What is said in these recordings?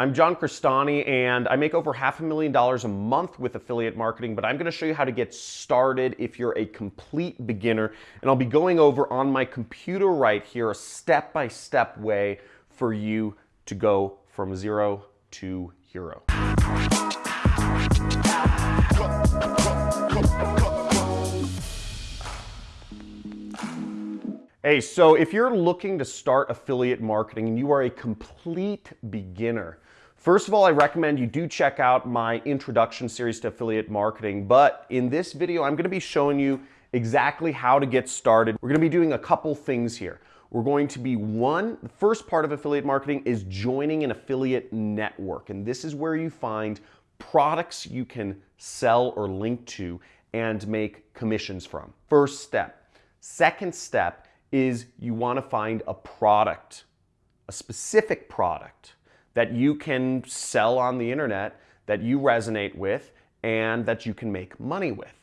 I'm John Crestani and I make over half a million dollars a month with affiliate marketing, but I'm gonna show you how to get started if you're a complete beginner. And I'll be going over on my computer right here a step-by-step -step way for you to go from zero to hero. Hey, so if you're looking to start affiliate marketing and you are a complete beginner, first of all, I recommend you do check out my introduction series to affiliate marketing. But in this video, I'm gonna be showing you exactly how to get started. We're gonna be doing a couple things here. We're going to be one, the first part of affiliate marketing is joining an affiliate network. And this is where you find products you can sell or link to and make commissions from. First step. Second step is you want to find a product, a specific product that you can sell on the internet, that you resonate with, and that you can make money with.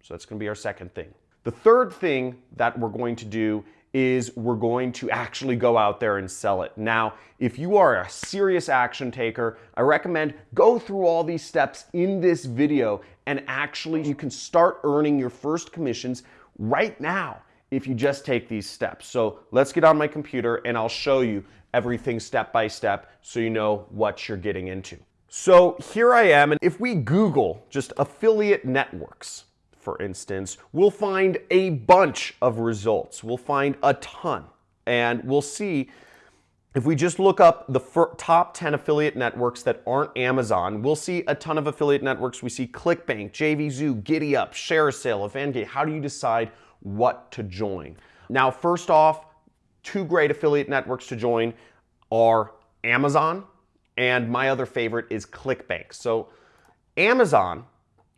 So that's going to be our second thing. The third thing that we're going to do is we're going to actually go out there and sell it. Now, if you are a serious action taker, I recommend go through all these steps in this video and actually you can start earning your first commissions right now if you just take these steps. So let's get on my computer and I'll show you everything step by step so you know what you're getting into. So here I am, and if we Google just affiliate networks, for instance, we'll find a bunch of results. We'll find a ton. And we'll see, if we just look up the top 10 affiliate networks that aren't Amazon, we'll see a ton of affiliate networks. We see ClickBank, JVZoo, GiddyUp, ShareASale, Avangate. How do you decide what to join. Now, first off, two great affiliate networks to join are Amazon and my other favorite is ClickBank. So Amazon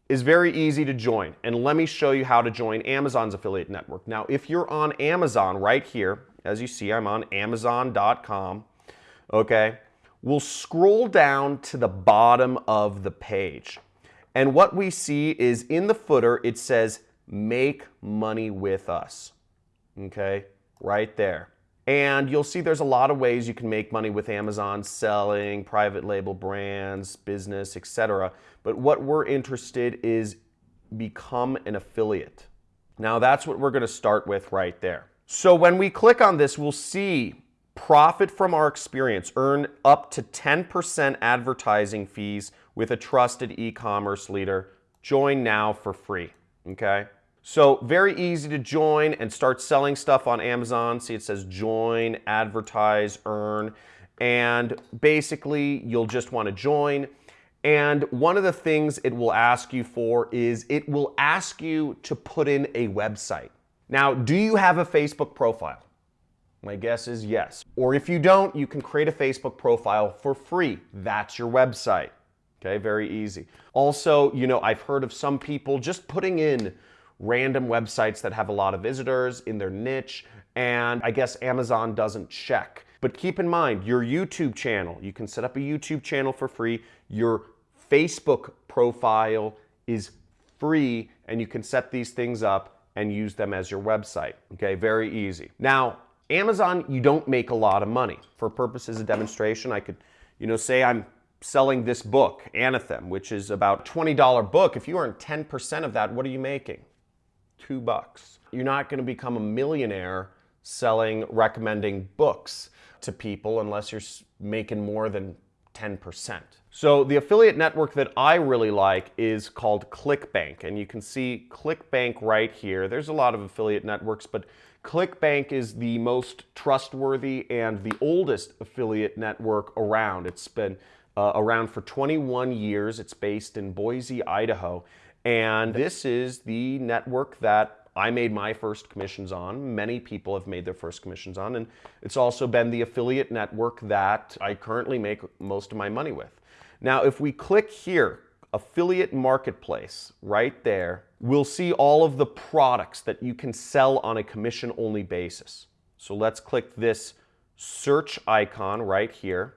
is very easy to join. And let me show you how to join Amazon's affiliate network. Now, if you're on Amazon right here, as you see, I'm on amazon.com, okay? We'll scroll down to the bottom of the page. And what we see is in the footer, it says make money with us. Okay, right there. And you'll see there's a lot of ways you can make money with Amazon selling, private label brands, business, etc. But what we're interested is become an affiliate. Now that's what we're going to start with right there. So when we click on this, we'll see profit from our experience, earn up to 10% advertising fees with a trusted e-commerce leader. Join now for free okay? So very easy to join and start selling stuff on Amazon. See, it says join, advertise, earn, and basically you'll just want to join. And one of the things it will ask you for is it will ask you to put in a website. Now, do you have a Facebook profile? My guess is yes. Or if you don't, you can create a Facebook profile for free. That's your website. Okay, very easy. Also, you know, I've heard of some people just putting in random websites that have a lot of visitors in their niche, and I guess Amazon doesn't check. But keep in mind, your YouTube channel, you can set up a YouTube channel for free. Your Facebook profile is free, and you can set these things up and use them as your website. Okay, very easy. Now, Amazon, you don't make a lot of money. For purposes of demonstration, I could, you know, say I'm selling this book, Anathem, which is about $20 book, if you earn 10% of that, what are you making? Two bucks. You're not going to become a millionaire selling, recommending books to people unless you're making more than 10%. So the affiliate network that I really like is called ClickBank. And you can see ClickBank right here. There's a lot of affiliate networks, but ClickBank is the most trustworthy and the oldest affiliate network around. It's been uh, around for 21 years. It's based in Boise, Idaho. And this is the network that I made my first commissions on. Many people have made their first commissions on. And it's also been the affiliate network that I currently make most of my money with. Now, if we click here, affiliate marketplace right there, we'll see all of the products that you can sell on a commission only basis. So let's click this search icon right here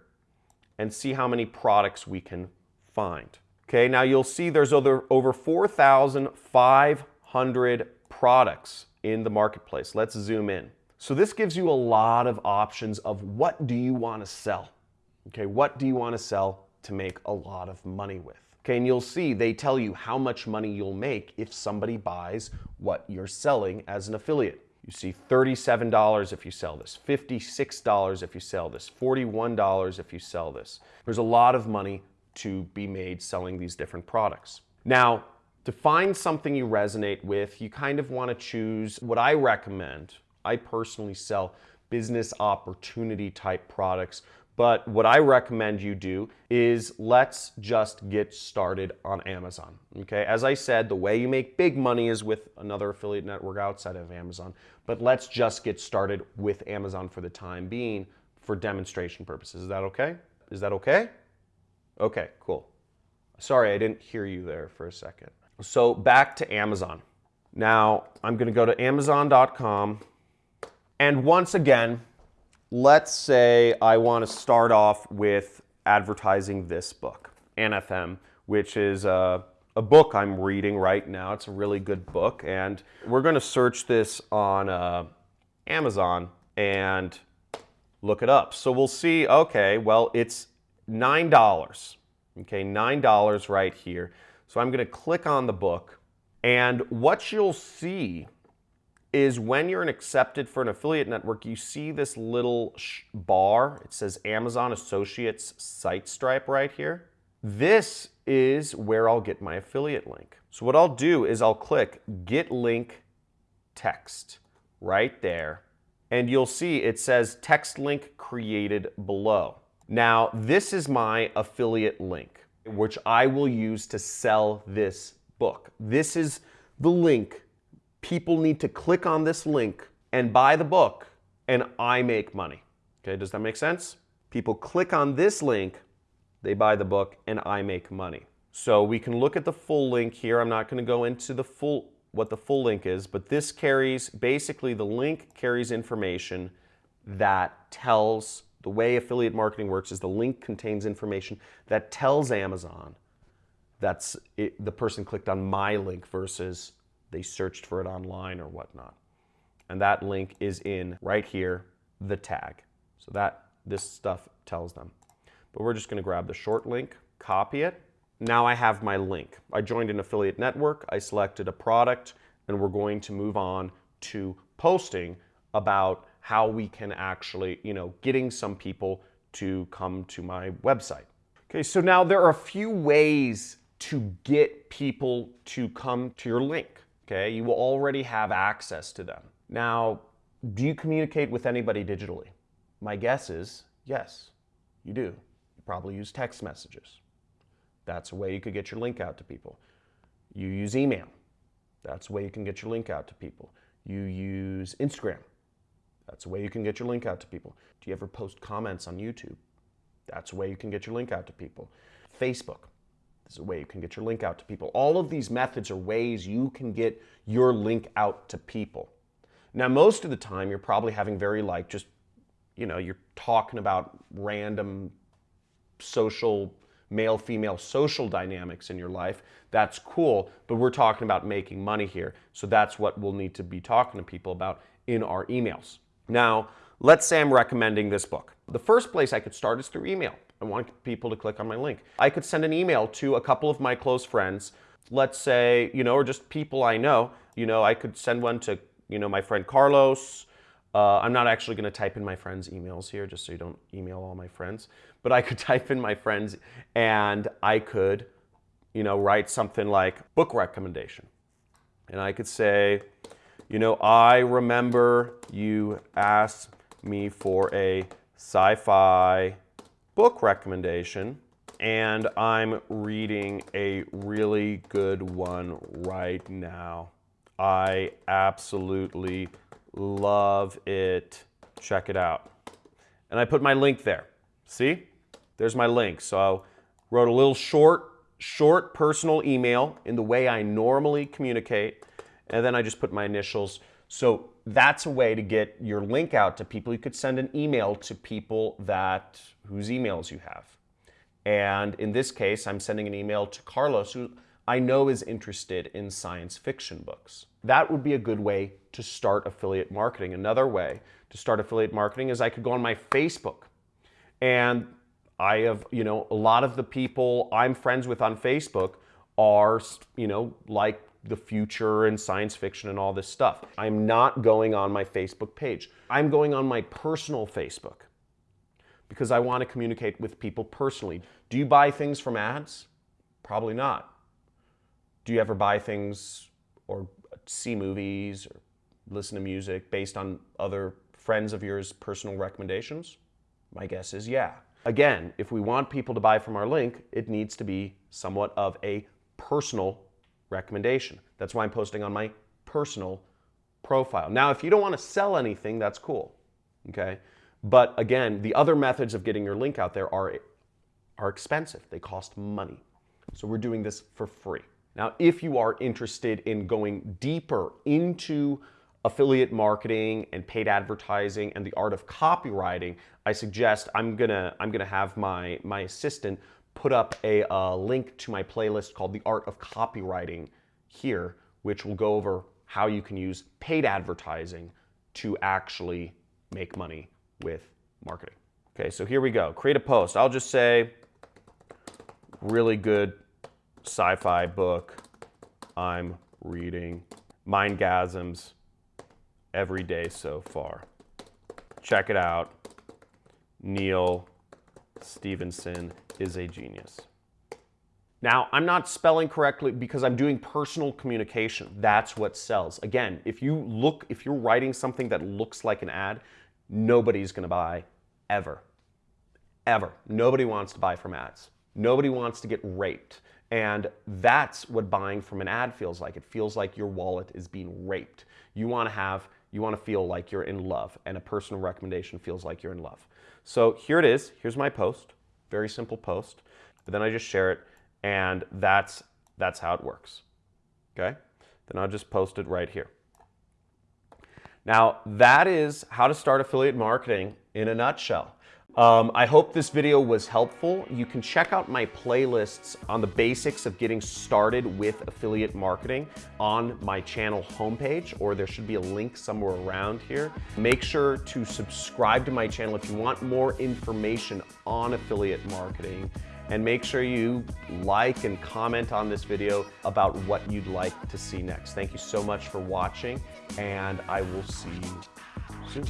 and see how many products we can find. Okay, now you'll see there's over, over 4,500 products in the marketplace. Let's zoom in. So this gives you a lot of options of what do you want to sell, Okay, what do you want to sell to make a lot of money with? Okay, and you'll see they tell you how much money you'll make if somebody buys what you're selling as an affiliate. You see $37 if you sell this, $56 if you sell this, $41 if you sell this. There's a lot of money to be made selling these different products. Now, to find something you resonate with, you kind of want to choose what I recommend. I personally sell business opportunity type products but what I recommend you do is let's just get started on Amazon. Okay, as I said, the way you make big money is with another affiliate network outside of Amazon. But let's just get started with Amazon for the time being for demonstration purposes. Is that okay? Is that okay? Okay, cool. Sorry, I didn't hear you there for a second. So back to Amazon. Now I'm going to go to Amazon.com. And once again, let's say I want to start off with advertising this book, Anathem, which is a, a, book I'm reading right now. It's a really good book. And we're going to search this on uh, Amazon and look it up. So we'll see, okay, well, it's $9. Okay, $9 right here. So I'm going to click on the book. And what you'll see is when you're an accepted for an affiliate network, you see this little bar. It says Amazon Associates Site Stripe right here. This is where I'll get my affiliate link. So what I'll do is I'll click Get Link Text right there. And you'll see it says text link created below. Now, this is my affiliate link, which I will use to sell this book. This is the link people need to click on this link and buy the book and I make money. Okay, does that make sense? People click on this link, they buy the book and I make money. So we can look at the full link here. I'm not going to go into the full what the full link is, but this carries basically the link carries information that tells the way affiliate marketing works is the link contains information that tells Amazon that's the person clicked on my link versus they searched for it online or whatnot. And that link is in right here, the tag. So that this stuff tells them. But we're just going to grab the short link, copy it. Now I have my link. I joined an affiliate network, I selected a product, and we're going to move on to posting about how we can actually, you know, getting some people to come to my website. Okay, so now there are a few ways to get people to come to your link okay? You will already have access to them. Now, do you communicate with anybody digitally? My guess is yes, you do. You probably use text messages. That's a way you could get your link out to people. You use email. That's a way you can get your link out to people. You use Instagram. That's a way you can get your link out to people. Do you ever post comments on YouTube? That's a way you can get your link out to people. Facebook. This is a way you can get your link out to people. All of these methods are ways you can get your link out to people. Now, most of the time, you're probably having very like just, you know, you're talking about random social, male female social dynamics in your life. That's cool, but we're talking about making money here. So that's what we'll need to be talking to people about in our emails. Now, let's say I'm recommending this book. The first place I could start is through email. I want people to click on my link. I could send an email to a couple of my close friends, let's say, you know, or just people I know. You know, I could send one to, you know, my friend Carlos. Uh, I'm not actually going to type in my friends' emails here, just so you don't email all my friends. But I could type in my friends and I could, you know, write something like book recommendation. And I could say, you know, I remember you asked me for a sci-fi book recommendation and I'm reading a really good one right now. I absolutely love it. Check it out. And I put my link there. See? There's my link. So I wrote a little short, short personal email in the way I normally communicate. And then I just put my initials. So that's a way to get your link out to people. You could send an email to people that whose emails you have. And in this case, I'm sending an email to Carlos, who I know is interested in science fiction books. That would be a good way to start affiliate marketing. Another way to start affiliate marketing is I could go on my Facebook and I have, you know, a lot of the people I'm friends with on Facebook are, you know, like the future and science fiction and all this stuff. I'm not going on my Facebook page. I'm going on my personal Facebook because I want to communicate with people personally. Do you buy things from ads? Probably not. Do you ever buy things or see movies or listen to music based on other friends of yours' personal recommendations? My guess is yeah. Again, if we want people to buy from our link, it needs to be somewhat of a personal recommendation. That's why I'm posting on my personal profile. Now, if you don't want to sell anything, that's cool, okay? But again, the other methods of getting your link out there are, are expensive. They cost money. So we're doing this for free. Now, if you are interested in going deeper into affiliate marketing and paid advertising and the art of copywriting, I suggest I'm gonna I'm gonna have my my assistant put up a uh, link to my playlist called The Art of Copywriting here, which will go over how you can use paid advertising to actually make money with marketing. Okay, so here we go. Create a post. I'll just say, really good sci-fi book I'm reading. Mindgasms every day so far. Check it out. Neal Stephenson is a genius. Now, I'm not spelling correctly because I'm doing personal communication. That's what sells. Again, if you look, if you're writing something that looks like an ad, nobody's gonna buy ever. Ever. Nobody wants to buy from ads. Nobody wants to get raped. And that's what buying from an ad feels like. It feels like your wallet is being raped. You wanna have, you wanna feel like you're in love and a personal recommendation feels like you're in love. So here it is, here's my post. Very simple post. But then I just share it and that's, that's how it works. Okay? Then I'll just post it right here. Now that is how to start affiliate marketing in a nutshell. Um, I hope this video was helpful. You can check out my playlists on the basics of getting started with affiliate marketing on my channel homepage, or there should be a link somewhere around here. Make sure to subscribe to my channel if you want more information on affiliate marketing and make sure you like and comment on this video about what you'd like to see next. Thank you so much for watching and I will see you soon.